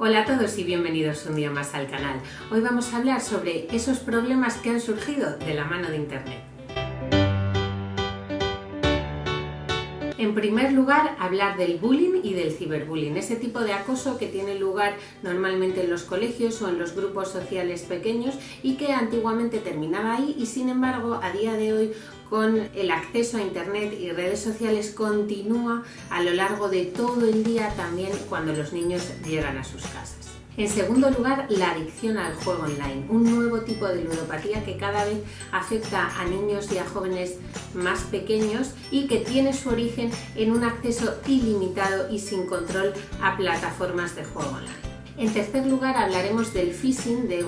Hola a todos y bienvenidos un día más al canal. Hoy vamos a hablar sobre esos problemas que han surgido de la mano de Internet. En primer lugar, hablar del bullying y del ciberbullying, ese tipo de acoso que tiene lugar normalmente en los colegios o en los grupos sociales pequeños y que antiguamente terminaba ahí y sin embargo a día de hoy con el acceso a Internet y redes sociales continúa a lo largo de todo el día también cuando los niños llegan a sus casas. En segundo lugar, la adicción al juego online, un nuevo tipo de ludopatía que cada vez afecta a niños y a jóvenes más pequeños y que tiene su origen en un acceso ilimitado y sin control a plataformas de juego online. En tercer lugar hablaremos del phishing, del,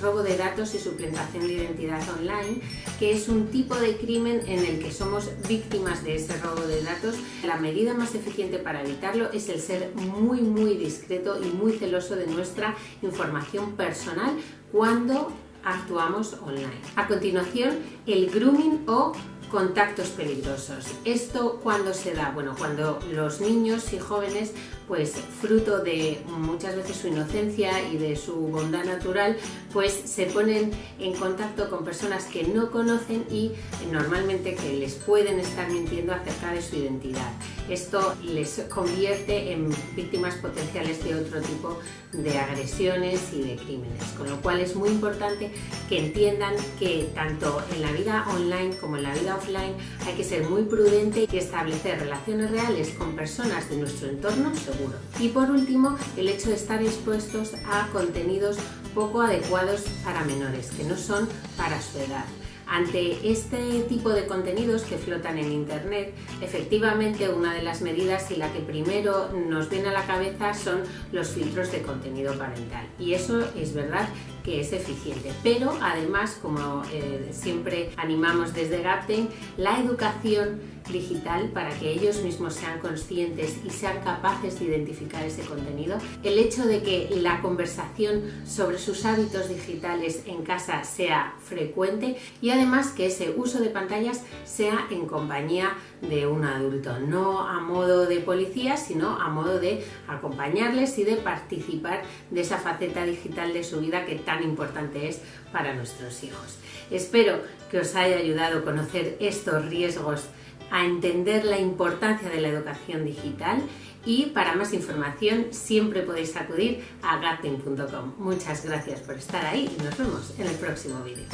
robo de datos y suplantación de identidad online, que es un tipo de crimen en el que somos víctimas de ese robo de datos. La medida más eficiente para evitarlo es el ser muy muy discreto y muy celoso de nuestra información personal cuando actuamos online. A continuación, el grooming o contactos peligrosos. ¿Esto cuando se da? Bueno, cuando los niños y jóvenes, pues fruto de muchas veces su inocencia y de su bondad natural, pues se ponen en contacto con personas que no conocen y normalmente que les pueden estar mintiendo acerca de su identidad. Esto les convierte en víctimas potenciales de otro tipo de agresiones y de crímenes, con lo cual es muy importante que entiendan que tanto en la vida online como en la vida offline hay que ser muy prudente y establecer relaciones reales con personas de nuestro entorno seguro. Y por último, el hecho de estar expuestos a contenidos poco adecuados para menores, que no son para su edad. Ante este tipo de contenidos que flotan en Internet, efectivamente una de las medidas y la que primero nos viene a la cabeza son los filtros de contenido parental. Y eso es verdad que es eficiente. Pero además, como eh, siempre animamos desde Gapten, la educación digital para que ellos mismos sean conscientes y sean capaces de identificar ese contenido. El hecho de que la conversación sobre sus hábitos digitales en casa sea frecuente y además que ese uso de pantallas sea en compañía de un adulto, no a modo de policía, sino a modo de acompañarles y de participar de esa faceta digital de su vida que tan importante es para nuestros hijos. Espero que os haya ayudado a conocer estos riesgos a entender la importancia de la educación digital y para más información siempre podéis acudir a gatin.com. Muchas gracias por estar ahí y nos vemos en el próximo vídeo.